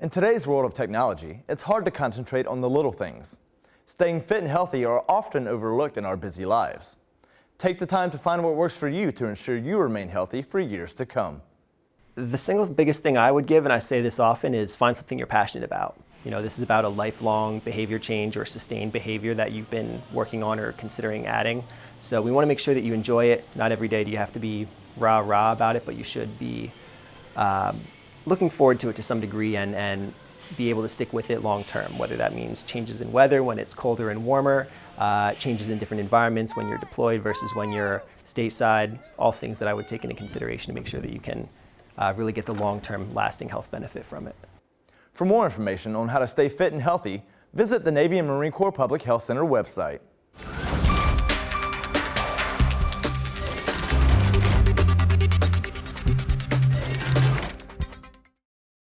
In today's world of technology, it's hard to concentrate on the little things. Staying fit and healthy are often overlooked in our busy lives. Take the time to find what works for you to ensure you remain healthy for years to come. The single biggest thing I would give, and I say this often, is find something you're passionate about. You know, this is about a lifelong behavior change or sustained behavior that you've been working on or considering adding. So we want to make sure that you enjoy it. Not every day do you have to be rah-rah about it, but you should be um, looking forward to it to some degree and, and be able to stick with it long term, whether that means changes in weather when it's colder and warmer, uh, changes in different environments when you're deployed versus when you're stateside, all things that I would take into consideration to make sure that you can uh, really get the long-term lasting health benefit from it. For more information on how to stay fit and healthy, visit the Navy and Marine Corps Public Health Center website.